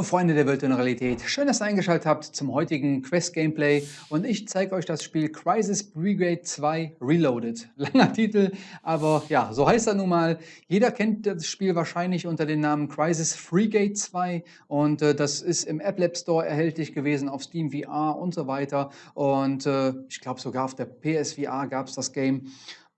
Hallo Freunde der virtuellen Realität, schön, dass ihr eingeschaltet habt zum heutigen Quest-Gameplay und ich zeige euch das Spiel Crisis Brigade 2 Reloaded. Langer Titel, aber ja, so heißt er nun mal. Jeder kennt das Spiel wahrscheinlich unter dem Namen Crisis Freegate 2 und äh, das ist im App Lab Store erhältlich gewesen, auf Steam VR und so weiter und äh, ich glaube sogar auf der PSVR gab es das Game.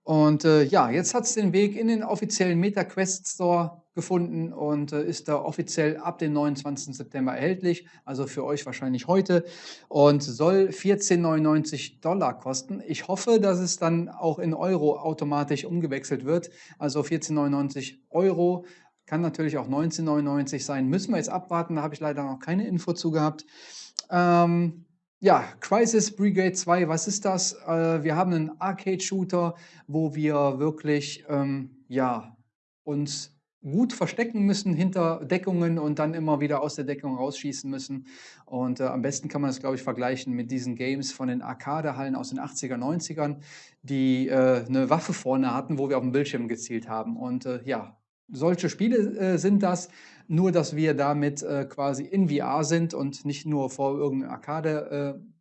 Und äh, ja, jetzt hat es den Weg in den offiziellen MetaQuest Store gefunden und äh, ist da offiziell ab dem 29. September erhältlich, also für euch wahrscheinlich heute und soll 14,99 Dollar kosten. Ich hoffe, dass es dann auch in Euro automatisch umgewechselt wird, also 14,99 Euro. Kann natürlich auch 19,99 sein. Müssen wir jetzt abwarten, da habe ich leider noch keine Info zu gehabt. Ähm, ja, Crisis Brigade 2, was ist das? Äh, wir haben einen Arcade-Shooter, wo wir wirklich ähm, ja, uns gut verstecken müssen hinter Deckungen und dann immer wieder aus der Deckung rausschießen müssen. Und äh, am besten kann man das, glaube ich, vergleichen mit diesen Games von den Arcade-Hallen aus den 80er, 90ern, die äh, eine Waffe vorne hatten, wo wir auf dem Bildschirm gezielt haben. Und äh, ja, solche Spiele äh, sind das, nur dass wir damit äh, quasi in VR sind und nicht nur vor irgendeiner Arcade äh,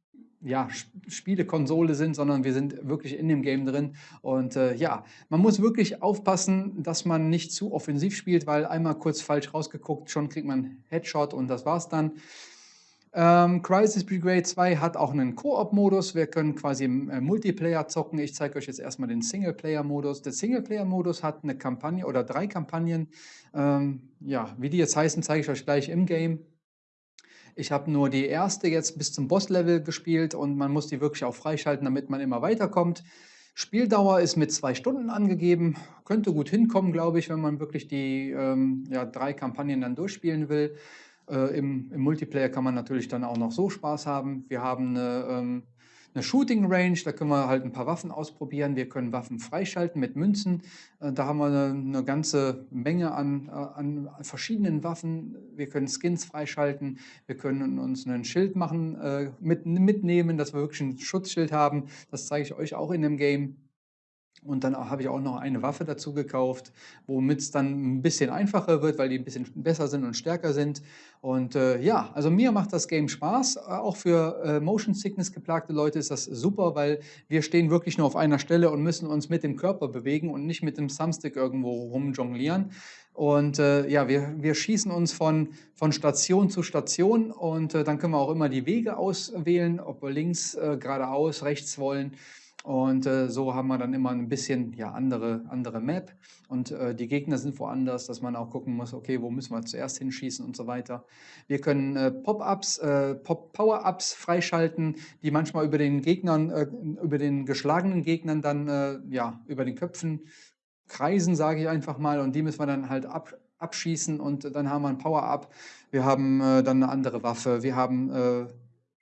ja, Spielekonsole sind, sondern wir sind wirklich in dem Game drin. Und äh, ja, man muss wirklich aufpassen, dass man nicht zu offensiv spielt, weil einmal kurz falsch rausgeguckt, schon kriegt man Headshot und das war's dann. Ähm, Crisis Brigade 2 hat auch einen Koop-Modus. Wir können quasi im äh, Multiplayer zocken. Ich zeige euch jetzt erstmal den Singleplayer-Modus. Der Singleplayer-Modus hat eine Kampagne oder drei Kampagnen. Ähm, ja, wie die jetzt heißen, zeige ich euch gleich im Game. Ich habe nur die erste jetzt bis zum Boss-Level gespielt und man muss die wirklich auch freischalten, damit man immer weiterkommt. Spieldauer ist mit zwei Stunden angegeben. Könnte gut hinkommen, glaube ich, wenn man wirklich die ähm, ja, drei Kampagnen dann durchspielen will. Äh, im, im, Multiplayer kann man natürlich dann auch noch so Spaß haben. Wir haben eine, ähm, eine Shooting Range, da können wir halt ein paar Waffen ausprobieren. Wir können Waffen freischalten mit Münzen. Äh, da haben wir eine, eine ganze Menge an, äh, an, verschiedenen Waffen. Wir können Skins freischalten. Wir können uns ein Schild machen, äh, mit, mitnehmen, dass wir wirklich ein Schutzschild haben. Das zeige ich euch auch in dem Game. Und dann habe ich auch noch eine Waffe dazu gekauft, womit es dann ein bisschen einfacher wird, weil die ein bisschen besser sind und stärker sind. Und äh, ja, also mir macht das Game Spaß. Auch für äh, Motion Sickness geplagte Leute ist das super, weil wir stehen wirklich nur auf einer Stelle und müssen uns mit dem Körper bewegen und nicht mit dem Thumbstick irgendwo rumjonglieren. Und äh, ja, wir, wir schießen uns von, von Station zu Station und äh, dann können wir auch immer die Wege auswählen, ob wir links, äh, geradeaus, rechts wollen. Und äh, so haben wir dann immer ein bisschen ja, andere, andere Map. Und äh, die Gegner sind woanders, dass man auch gucken muss, okay, wo müssen wir zuerst hinschießen und so weiter. Wir können äh, Pop-Ups, äh, Pop Power-Ups freischalten, die manchmal über den Gegnern, äh, über den geschlagenen Gegnern dann, äh, ja, über den Köpfen kreisen, sage ich einfach mal. Und die müssen wir dann halt ab, abschießen und dann haben wir ein Power-Up. Wir haben dann eine andere Waffe. Wir haben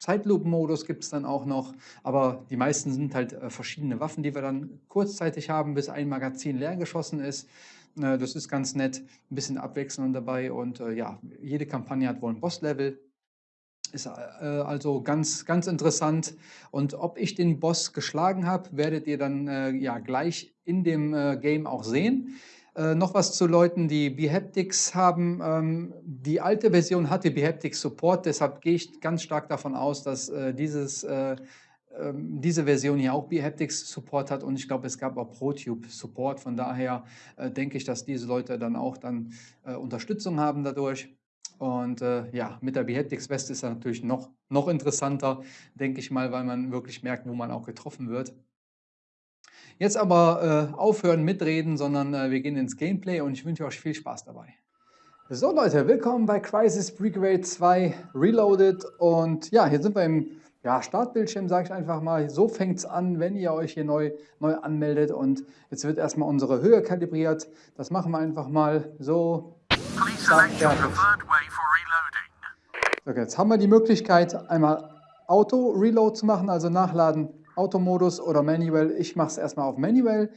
Zeitlupen-Modus gibt es dann auch noch, aber die meisten sind halt äh, verschiedene Waffen, die wir dann kurzzeitig haben, bis ein Magazin leer geschossen ist. Äh, das ist ganz nett, ein bisschen Abwechslung dabei und äh, ja, jede Kampagne hat wohl ein Boss-Level. Ist also ganz, ganz interessant. Und ob ich den Boss geschlagen habe, werdet ihr dann ja gleich in dem Game auch sehen. Äh, noch was zu Leuten, die Behaptics haben. Ähm, die alte Version hatte Behaptics Support, deshalb gehe ich ganz stark davon aus, dass äh, dieses, äh, ähm, diese Version hier auch Behaptics Support hat und ich glaube, es gab auch ProTube Support. Von daher äh, denke ich, dass diese Leute dann auch dann äh, Unterstützung haben dadurch. Und ja, mit der Behaptics West ist er natürlich noch, noch interessanter, denke ich mal, weil man wirklich merkt, wo man auch getroffen wird. Jetzt aber äh, aufhören mitreden, sondern äh, wir gehen ins Gameplay und ich wünsche euch viel Spaß dabei. So Leute, willkommen bei Crisis Brigade 2 Reloaded und ja, hier sind wir im ja, Startbildschirm, sage ich einfach mal. So fängt es an, wenn ihr euch hier neu, neu anmeldet und jetzt wird erstmal unsere Höhe kalibriert. Das machen wir einfach mal so. So, jetzt haben wir die Möglichkeit, einmal Auto-Reload zu machen, also nachladen Automodus oder Manual. Ich mache es erstmal auf Manual.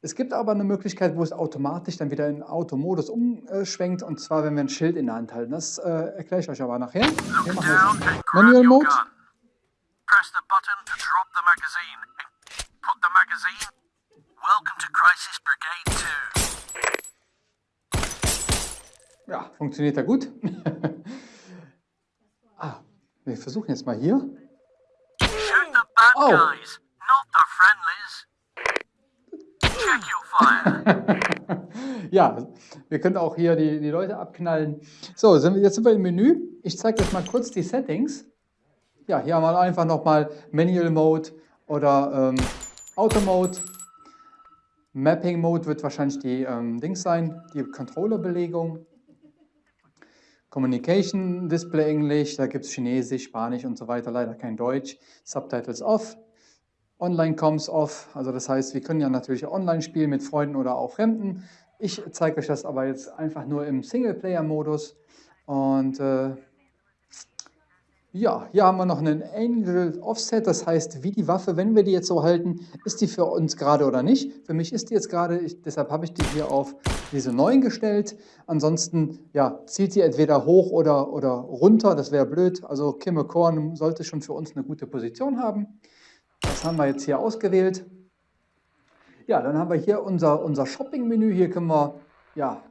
Es gibt aber eine Möglichkeit, wo es automatisch dann wieder in Automodus umschwenkt, und zwar, wenn wir ein Schild in der Hand halten. Das äh, erkläre ich euch aber nachher. Hier machen wir Manual Mode. Press the button to drop the magazine. Put the magazine. Welcome to Crisis Brigade 2. Ja, funktioniert ja gut. Wir versuchen jetzt mal hier. Bad Oh. guys, not the friendlies. Check your fire. ja, wir können auch hier die, die Leute abknallen. So, sind wir, jetzt sind wir im Menü. Ich zeige euch mal kurz die Settings. Ja, hier haben wir einfach nochmal Manual Mode oder ähm, Auto Mode. Mapping Mode wird wahrscheinlich die ähm, Dings sein, die Controller-Belegung. Communication, Display Englisch, da gibt es Chinesisch, Spanisch und so weiter, leider kein Deutsch. Subtitles off. Online-Coms off, also das heißt, wir können ja natürlich online spielen mit Freunden oder auch Fremden. Ich zeige euch das aber jetzt einfach nur im Singleplayer-Modus. Und äh, ja, hier haben wir noch einen Angel Offset, das heißt, wie die Waffe, wenn wir die jetzt so halten, ist die für uns gerade oder nicht. Für mich ist die jetzt gerade, deshalb habe ich die hier auf diese 9 gestellt. Ansonsten ja, zieht die entweder hoch oder, oder runter, das wäre blöd. Also Kimme Korn sollte schon für uns eine gute Position haben. Das haben wir jetzt hier ausgewählt. Ja, dann haben wir hier unser, unser Shopping-Menü. Hier können wir ja,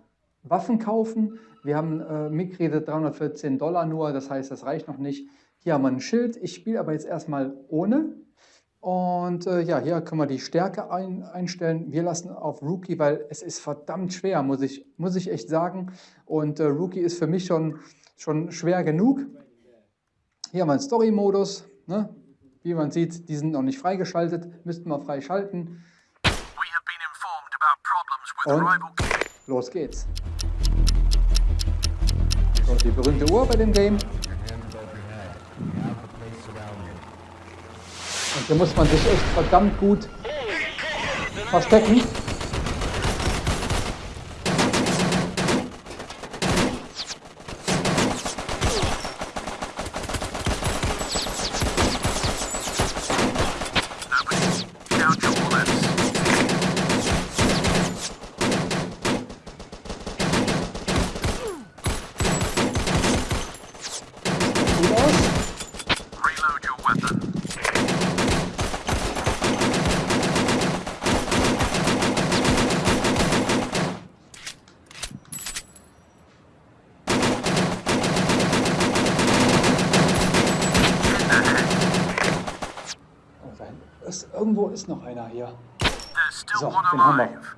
Waffen kaufen. Wir haben äh, Mitkredit 314 Dollar nur, das heißt, das reicht noch nicht. Hier haben wir ein Schild. Ich spiele aber jetzt erstmal ohne. Und äh, ja, hier können wir die Stärke ein, einstellen. Wir lassen auf Rookie, weil es ist verdammt schwer, muss ich, muss ich echt sagen. Und äh, Rookie ist für mich schon, schon schwer genug. Hier haben wir einen Story-Modus. Ne? Wie man sieht, die sind noch nicht freigeschaltet. Müssten wir freischalten. Und los geht's. So, die berühmte Uhr bei dem Game. Und hier muss man sich echt verdammt gut verstecken. Count your bullets. Gut aus. Reload your weapon. Oh, da hinten ist, irgendwo ist noch einer hier. There's still So, one den haben wir. alive.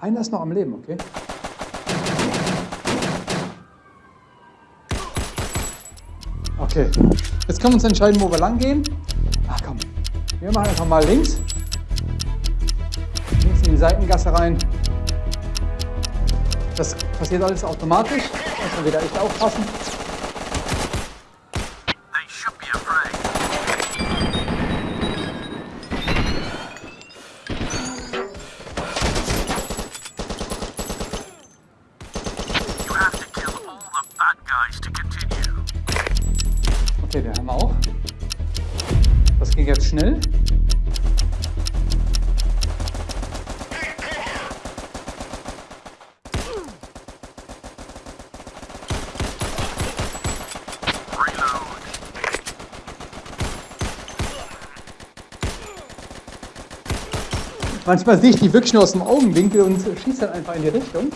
Einer ist noch am Leben, okay? Okay, jetzt können wir uns entscheiden, wo wir lang gehen. Ach komm, wir machen einfach mal links. Links in die Seitengasse rein. Das passiert alles automatisch. Man wieder echt aufpassen. Manchmal sehe ich die wirklich nur aus dem Augenwinkel und schieße dann einfach in die Richtung.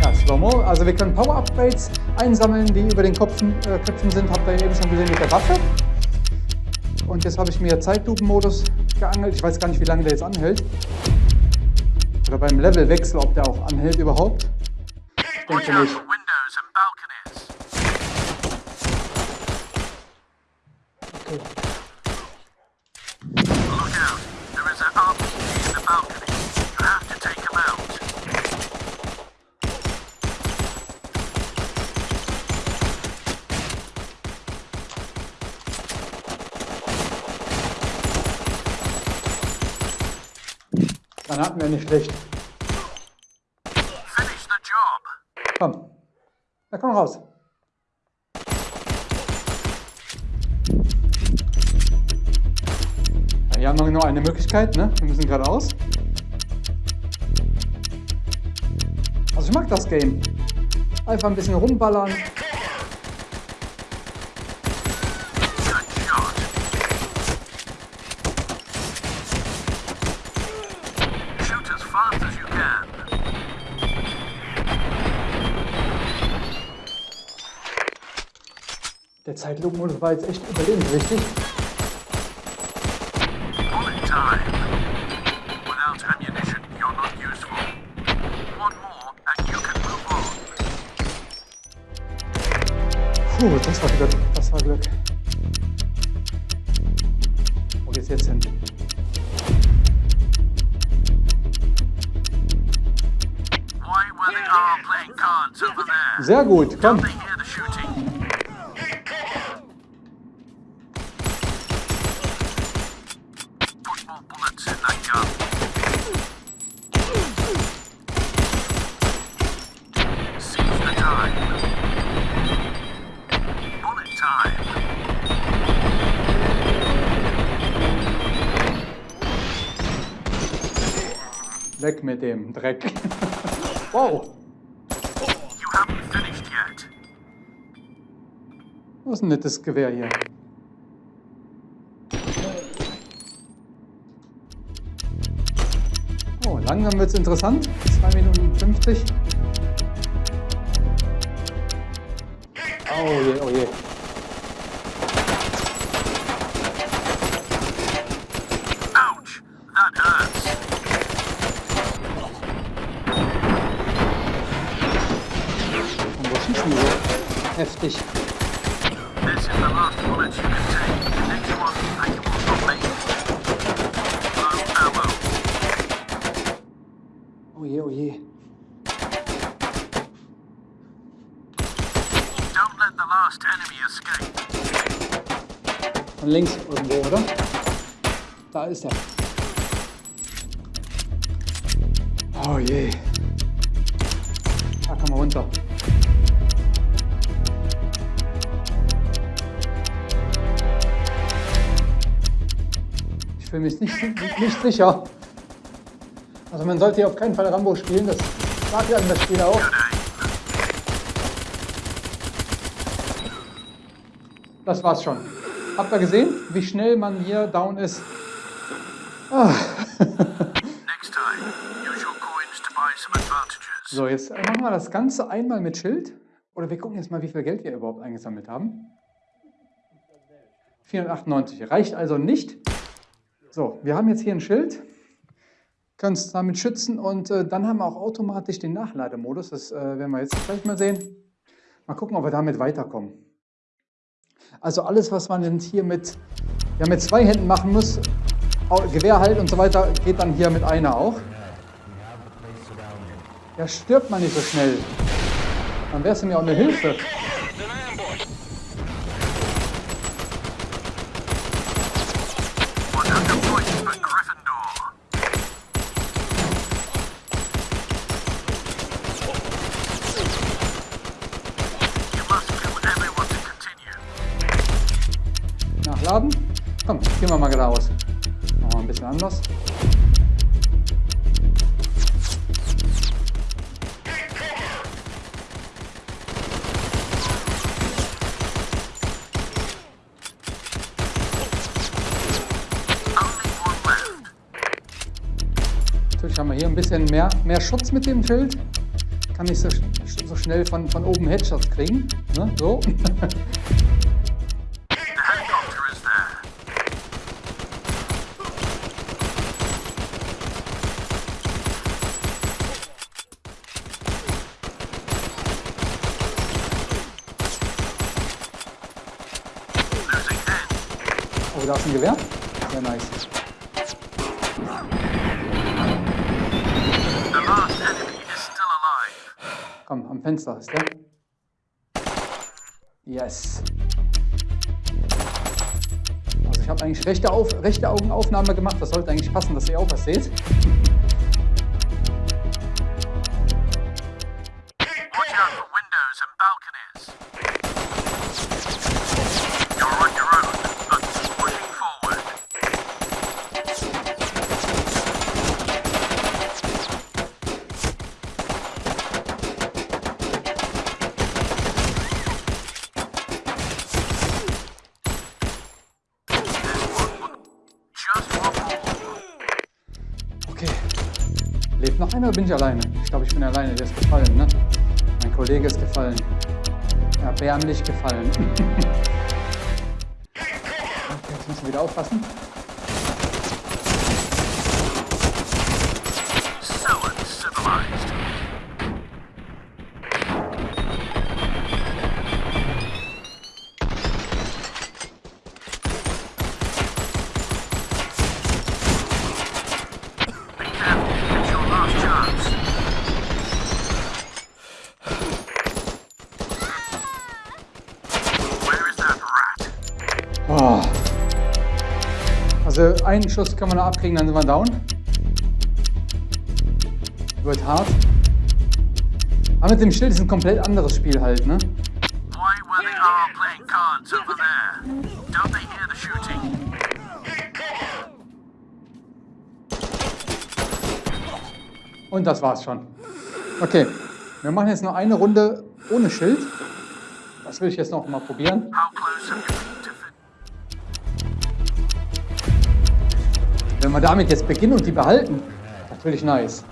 Ja, Slow-Mo. Also wir können Power-Upgrades einsammeln, die über den Kopfen, äh, Köpfen sind. Habt ihr eben schon gesehen mit der Waffe. Und jetzt habe ich mir Zeitlupen-Modus geangelt. Ich weiß gar nicht, wie lange der jetzt anhält. Oder beim Levelwechsel, ob der auch anhält überhaupt. Ich Watch denke out for windows and balconies. Okay. Look out. There is an RPG in the balcony. You have to take him out. Dann hatten wir nicht schlecht. Raus. Hier haben wir nur eine Möglichkeit, ne? Wir müssen geradeaus. Also ich mag das Game. Einfach ein bisschen rumballern. Zeitlupenmodus war jetzt echt überlebenswichtig. Puh, das war Glück. Das war Glück. Wo geht's jetzt hin? Sehr gut, komm. Weg mit dem Dreck. wow. Das ist ein nettes Gewehr hier. Oh, langsam wird es interessant. 2 Minuten 50. Oh je, oh je. Heftig. This is the last bullet you can take. The next one, you will not make. Low ammo. Oh je, oh je. Don't let the last enemy escape. Von links irgendwo, oder? Da ist er. Mich nicht, nicht sicher. Also man sollte hier auf keinen Fall Rambo spielen, das sagt ja das Spiel auch. Das war's schon. Habt ihr gesehen, wie schnell man hier down ist? Ah. So, jetzt machen wir das Ganze einmal mit Schild. Oder wir gucken jetzt mal, wie viel Geld wir überhaupt eingesammelt haben. 498. Reicht also nicht. So, wir haben jetzt hier ein Schild. Können uns damit schützen und äh, dann haben wir auch automatisch den Nachlademodus. Das äh, werden wir jetzt gleich mal sehen. Mal gucken, ob wir damit weiterkommen. Also alles, was man jetzt hier mit, ja, mit zwei Händen machen muss, Gewehr halt und so weiter, geht dann hier mit einer auch. Ja, stirbt man nicht so schnell. Dann wärst du mir auch eine Hilfe. Bisschen mehr, mehr Schutz mit dem Schild. Kann nicht so, so schnell von, von oben Headshots kriegen. Ne? So. Oh, da ist ein Gewehr. Sehr nice. The last enemy is still alive. Komm, am Fenster ist der. Yes. Also ich habe eigentlich rechte, Auf, rechte Augenaufnahme gemacht. Das sollte eigentlich passen, dass ihr auch was seht. Oder bin ich alleine? Ich glaube, ich bin alleine. Der ist gefallen, ne? Mein Kollege ist gefallen. erbärmlich gefallen. jetzt müssen wir wieder aufpassen. Einen Schuss können wir noch abkriegen, dann sind wir down. Wird hart. Aber mit dem Schild ist ein komplett anderes Spiel halt, ne? Und das war's schon. Okay, wir machen jetzt noch eine Runde ohne Schild. Das will ich jetzt noch mal probieren. How Wenn wir damit jetzt beginnen und die behalten, natürlich nice.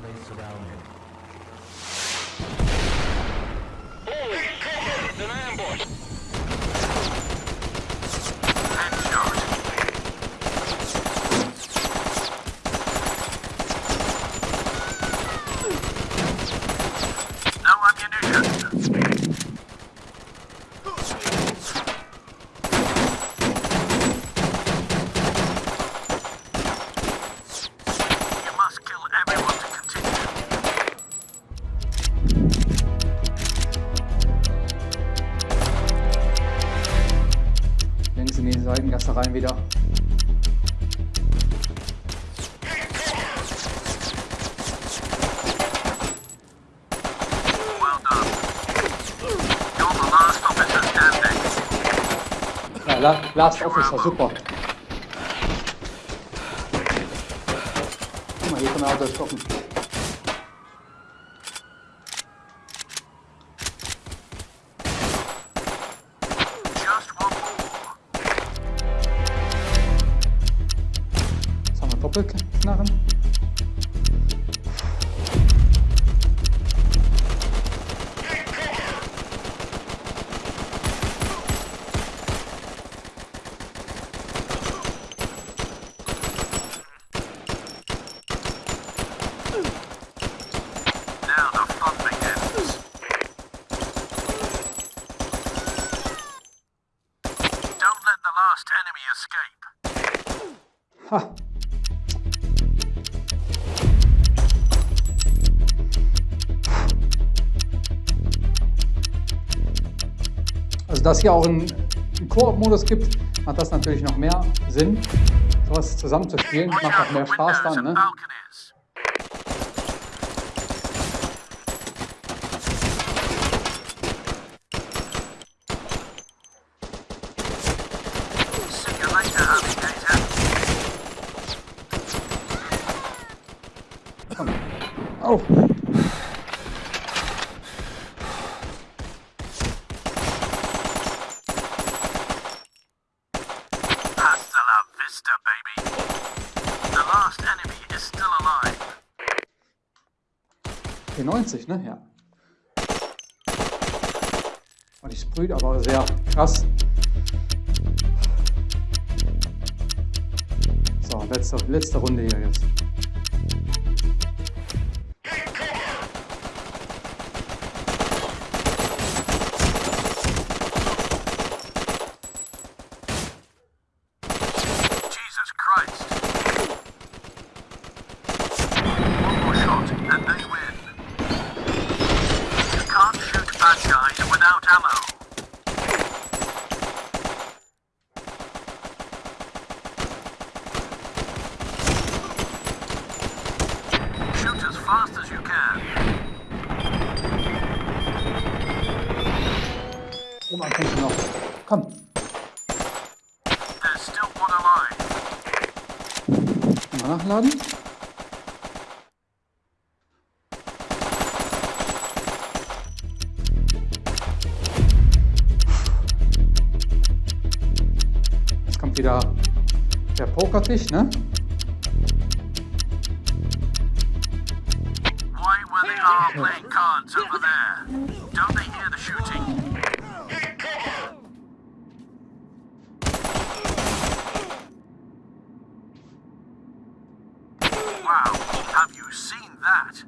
La Last Officer, super. Guck mal, hier können wir auch durchgucken. Also, dass hier auch einen, Koop-Modus gibt, macht das natürlich noch mehr Sinn, sowas zusammen zu spielen. Watch Macht auch mehr Spaß dann, ne? P90, ne? Ja. Und ich sprüht aber sehr krass. So, letzte, letzte Runde hier jetzt. Oben am Fenster noch. Komm. Mal nachladen. Jetzt kommt wieder der Pokertisch, ne? Wow, have you seen that?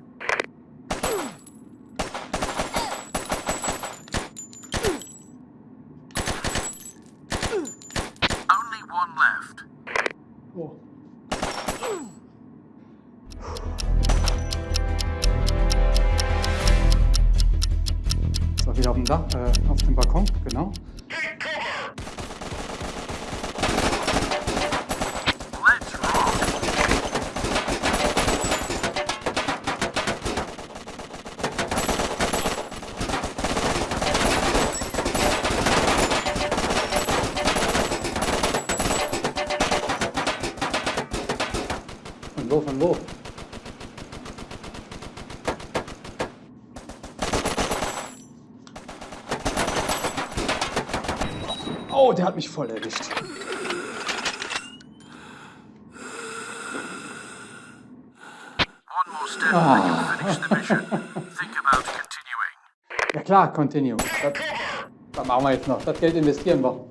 Von wo, von wo? Oh, der hat mich voll erwischt. One more step and you'll finish the mission. Think about continuing. Ja klar, continue. Das, das machen wir jetzt noch. Das Geld investieren wir.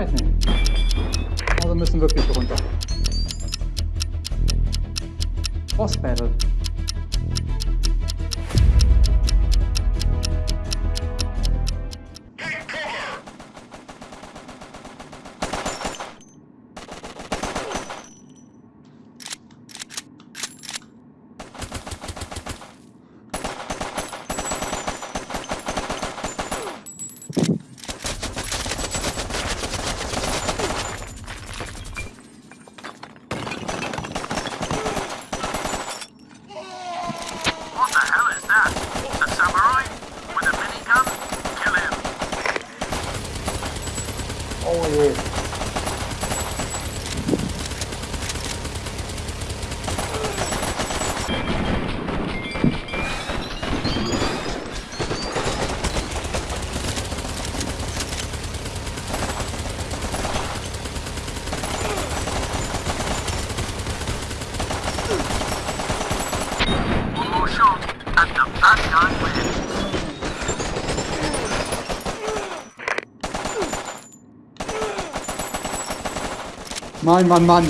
Andere Möglichkeit? Mann, Mann, Mann.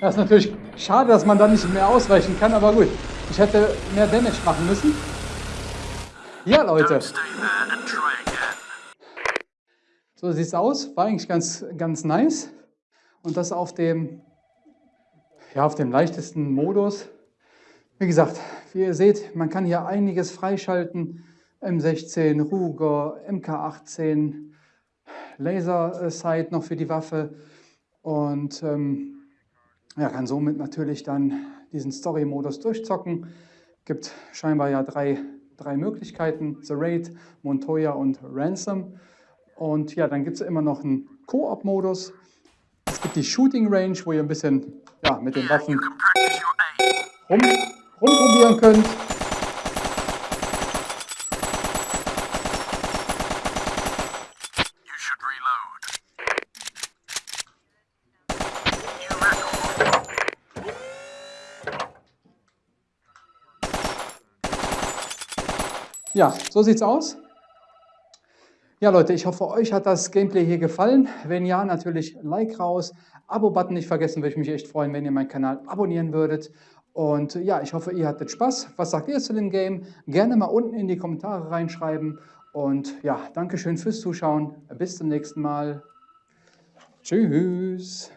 Das ist natürlich schade, dass man da nicht mehr ausweichen kann, aber gut. Ich hätte mehr Damage machen müssen. Ja, Leute. So sieht's aus. War eigentlich ganz, ganz nice. Und das auf dem, ja, auf dem leichtesten Modus. Wie gesagt, wie ihr seht, man kann hier einiges freischalten. M16, Ruger, MK18, Laser Sight noch für die Waffe. Und ähm, ja, kann somit natürlich dann diesen Story-Modus durchzocken. Gibt scheinbar ja drei, drei Möglichkeiten: The Raid, Montoya und Ransom. Und ja, dann gibt es immer noch einen Koop-Modus. Es gibt die Shooting Range, wo ihr ein bisschen ja, mit den Waffen rum, rumprobieren könnt. Ja, so sieht's aus. Ja, Leute, ich hoffe, euch hat das Gameplay hier gefallen. Wenn ja, natürlich Like raus, Abo-Button nicht vergessen, würde ich mich echt freuen, wenn ihr meinen Kanal abonnieren würdet. Und ja, ich hoffe, ihr hattet Spaß. Was sagt ihr zu dem Game? Gerne mal unten in die Kommentare reinschreiben. Und ja, Dankeschön fürs Zuschauen. Bis zum nächsten Mal. Tschüss.